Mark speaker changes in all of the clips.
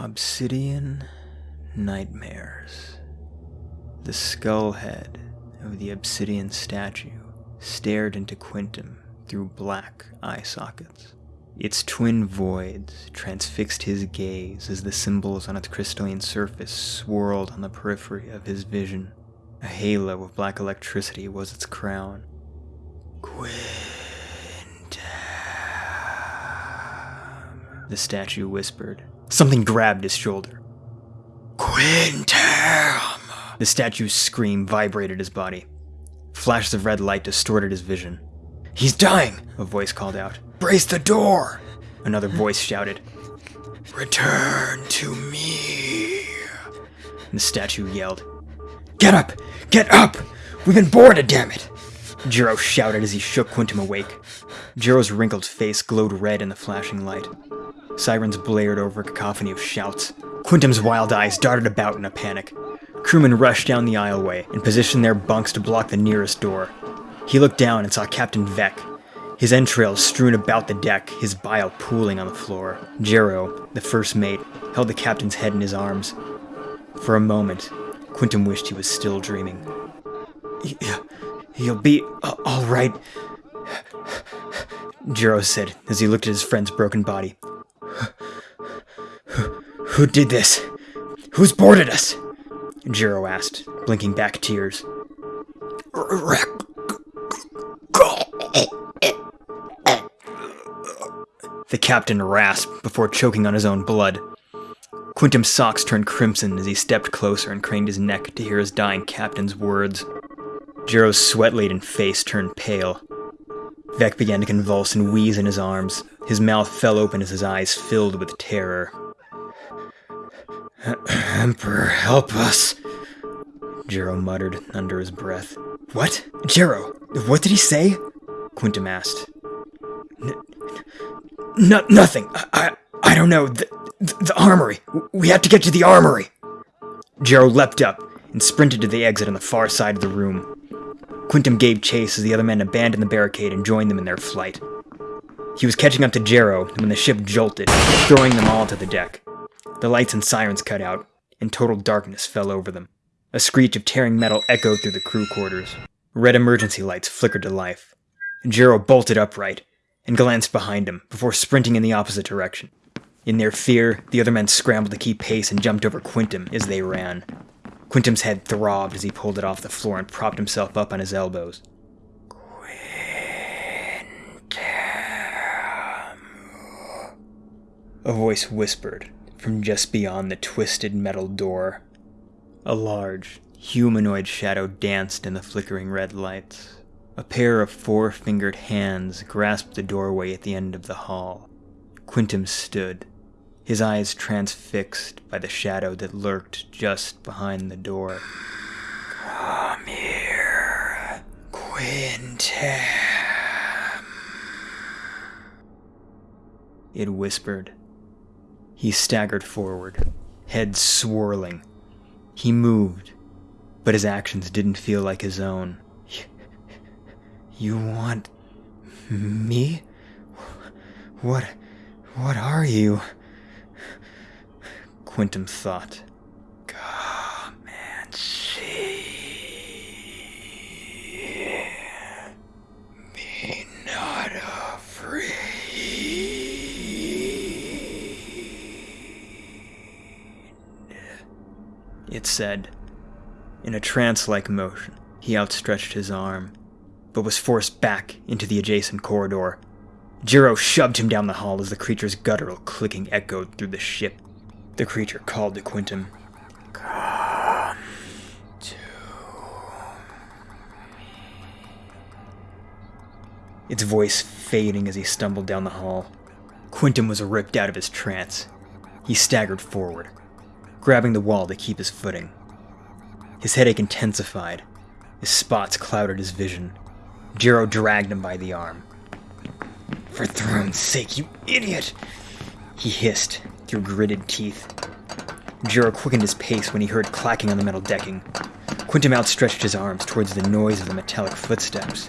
Speaker 1: Obsidian Nightmares. The skull head of the obsidian statue stared into Quintum through black eye sockets. Its twin voids transfixed his gaze as the symbols on its crystalline surface swirled on the periphery of his vision. A halo of black electricity was its crown. Quintum. The statue whispered. Something grabbed his shoulder. Quintum! The statue's scream vibrated his body. Flashes of red light distorted his vision. He's dying! A voice called out. Brace the door! Another voice shouted. Return to me! The statue yelled. Get up! Get up! We've been boarded, damn it! Jiro shouted as he shook Quintum awake. Jiro's wrinkled face glowed red in the flashing light. Sirens blared over a cacophony of shouts. Quintum's wild eyes darted about in a panic. Crewmen rushed down the aisleway and positioned their bunks to block the nearest door. He looked down and saw Captain Vec, his entrails strewn about the deck, his bile pooling on the floor. Jiro, the first mate, held the captain's head in his arms. For a moment, Quintum wished he was still dreaming. He'll be all right, Jiro said as he looked at his friend's broken body. Who did this? Who's boarded us? Jiro asked, blinking back tears. The captain rasped before choking on his own blood. Quintum's socks turned crimson as he stepped closer and craned his neck to hear his dying captain's words. Jiro's sweat-laden face turned pale. Vec began to convulse and wheeze in his arms. His mouth fell open as his eyes filled with terror. Emperor, help us, Jiro muttered under his breath. What? Jiro, what did he say? Quintum asked. N- nothing. I, I, I don't know. The, the, the armory. We have to get to the armory. Jiro leapt up and sprinted to the exit on the far side of the room. Quintum gave chase as the other men abandoned the barricade and joined them in their flight. He was catching up to Jiro when the ship jolted, throwing them all to the deck. The lights and sirens cut out, and total darkness fell over them. A screech of tearing metal echoed through the crew quarters. Red emergency lights flickered to life. Jiro bolted upright and glanced behind him before sprinting in the opposite direction. In their fear, the other men scrambled to keep pace and jumped over Quintum as they ran. Quintum's head throbbed as he pulled it off the floor and propped himself up on his elbows. Quintum. A voice whispered from just beyond the twisted metal door. A large, humanoid shadow danced in the flickering red lights. A pair of four fingered hands grasped the doorway at the end of the hall. Quintum stood, his eyes transfixed by the shadow that lurked just behind the door. Come here. It whispered. He staggered forward, head swirling. He moved, but his actions didn't feel like his own. You want me? What what are you? Quintum thought. Come and see. Be not afraid. It said. In a trance like motion, he outstretched his arm, but was forced back into the adjacent corridor. Jiro shoved him down the hall as the creature's guttural clicking echoed through the ship. The creature called to Quintum. Come to me. Its voice fading as he stumbled down the hall. Quintum was ripped out of his trance. He staggered forward, grabbing the wall to keep his footing. His headache intensified. His spots clouded his vision. Jiro dragged him by the arm. For throne's sake, you idiot! He hissed, through gritted teeth. Jiro quickened his pace when he heard clacking on the metal decking. Quintum outstretched his arms towards the noise of the metallic footsteps.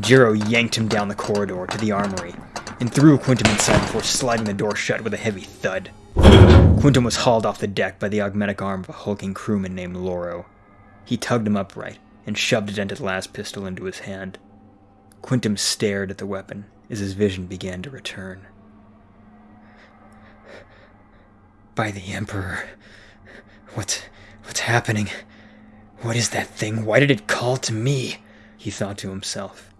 Speaker 1: Jiro yanked him down the corridor to the armory and threw Quintum inside before sliding the door shut with a heavy thud. Quintum was hauled off the deck by the augmetic arm of a hulking crewman named Loro. He tugged him upright and shoved a dented las pistol into his hand. Quintum stared at the weapon as his vision began to return. By the Emperor. What's what's happening? What is that thing? Why did it call to me? He thought to himself.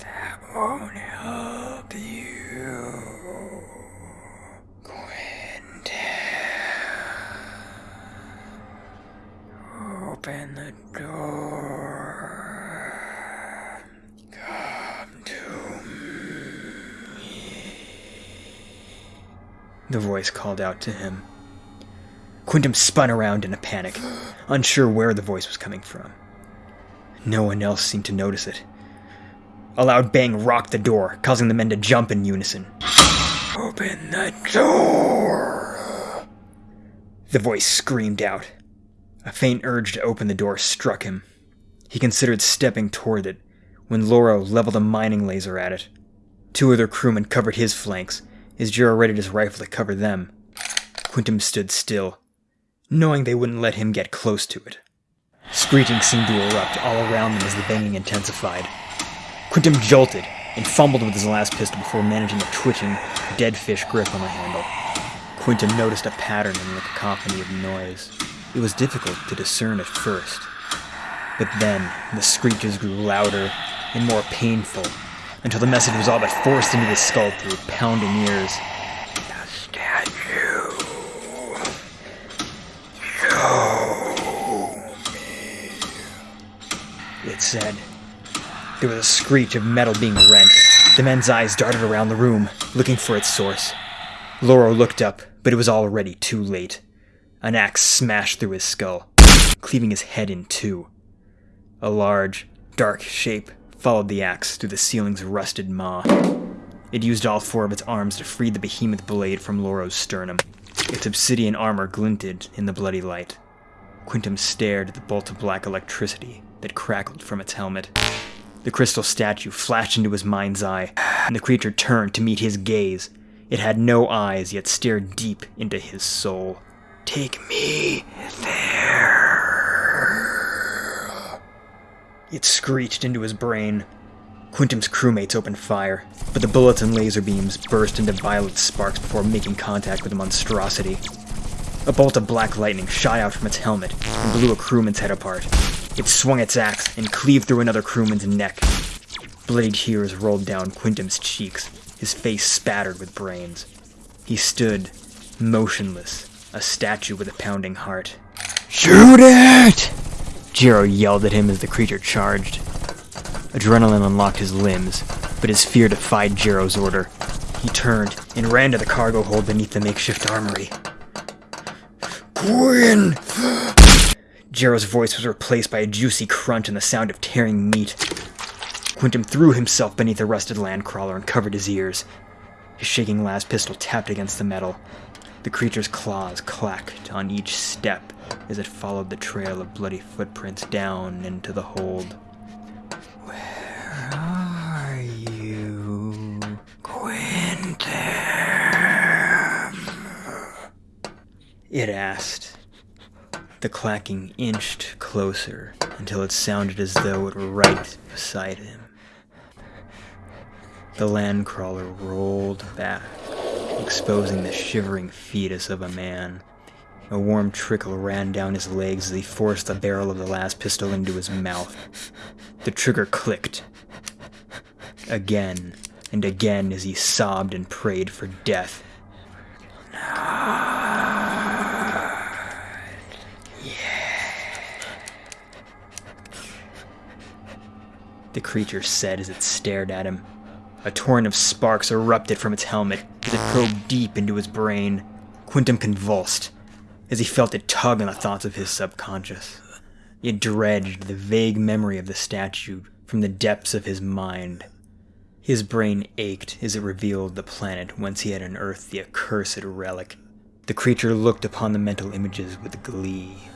Speaker 1: That won't help you. Quintum. Open the door. Come to me. The voice called out to him. Quintum spun around in a panic, unsure where the voice was coming from. No one else seemed to notice it. A loud bang rocked the door, causing the men to jump in unison. Open the door! The voice screamed out. A faint urge to open the door struck him. He considered stepping toward it when Loro leveled a mining laser at it. Two other crewmen covered his flanks, as Jiro readied his rifle to cover them. Quintum stood still, knowing they wouldn't let him get close to it. Screeching seemed to erupt all around them as the banging intensified. Quintum jolted and fumbled with his las pistol before managing a twitching, dead fish grip on the handle. Quintum noticed a pattern in the cacophony of noise. It was difficult to discern at first. But then, the screeches grew louder and more painful, until the message was all but forced into his skull through pounding ears. The statue. Show me. It said. There was a screech of metal being rent. The men's eyes darted around the room, looking for its source. Loro looked up, but it was already too late. An axe smashed through his skull, cleaving his head in two. A large, dark shape followed the axe through the ceiling's rusted maw. It used all four of its arms to free the behemoth blade from Loro's sternum. Its obsidian armor glinted in the bloody light. Quintum stared at the bolt of black electricity that crackled from its helmet. The crystal statue flashed into his mind's eye, and the creature turned to meet his gaze. It had no eyes, yet stared deep into his soul. Take me there. It screeched into his brain. Quintum's crewmates opened fire, but the bullets and laser beams burst into violet sparks before making contact with the monstrosity. A bolt of black lightning shot out from its helmet and blew a crewman's head apart. It swung its axe and cleaved through another crewman's neck. Bloody tears rolled down Quintum's cheeks, his face spattered with brains. He stood, motionless, a statue with a pounding heart. Shoot it! Jiro yelled at him as the creature charged. Adrenaline unlocked his limbs, but his fear defied Jiro's order. He turned and ran to the cargo hold beneath the makeshift armory. Quinn! Jiro's voice was replaced by a juicy crunch and the sound of tearing meat. Quintum threw himself beneath a rusted landcrawler and covered his ears. His shaking las pistol tapped against the metal. The creature's claws clacked on each step as it followed the trail of bloody footprints down into the hold. Where are you, Quintum? It asked. The clacking inched closer until it sounded as though it were right beside him. The land crawler rolled back, exposing the shivering fetus of a man. A warm trickle ran down his legs as he forced the barrel of the las pistol into his mouth. The trigger clicked. Again and again as he sobbed and prayed for death. The creature said as it stared at him. A torrent of sparks erupted from its helmet as it probed deep into his brain. Quintum convulsed as he felt it tug on the thoughts of his subconscious. It dredged the vague memory of the statue from the depths of his mind. His brain ached as it revealed the planet whence he had unearthed the accursed relic. The creature looked upon the mental images with glee.